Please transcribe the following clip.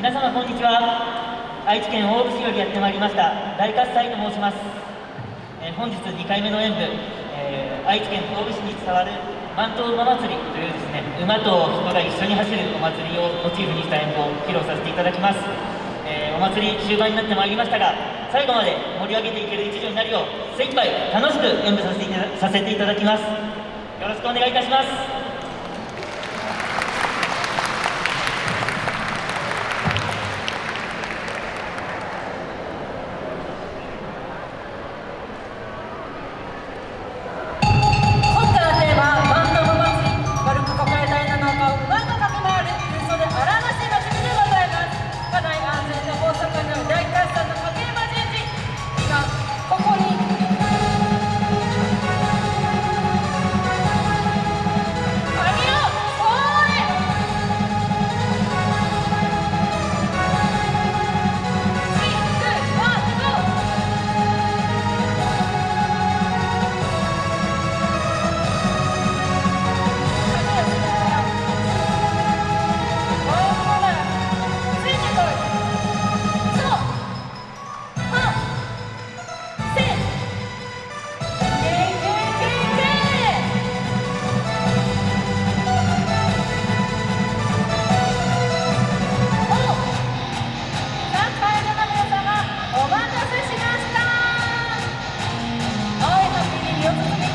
皆様こんにちは。愛知県大府市よりやってまいりました大喝采と申します、えー、本日2回目の演舞、えー、愛知県大府市に伝わる万頭馬祭りというですね馬と人が一緒に走るお祭りをモチーフにした演舞を披露させていただきます、えー、お祭り終盤になってまいりましたが最後まで盛り上げていける一助になるよう精一杯楽しく演舞させていただきます。よろしくお願いいたします。Thank you.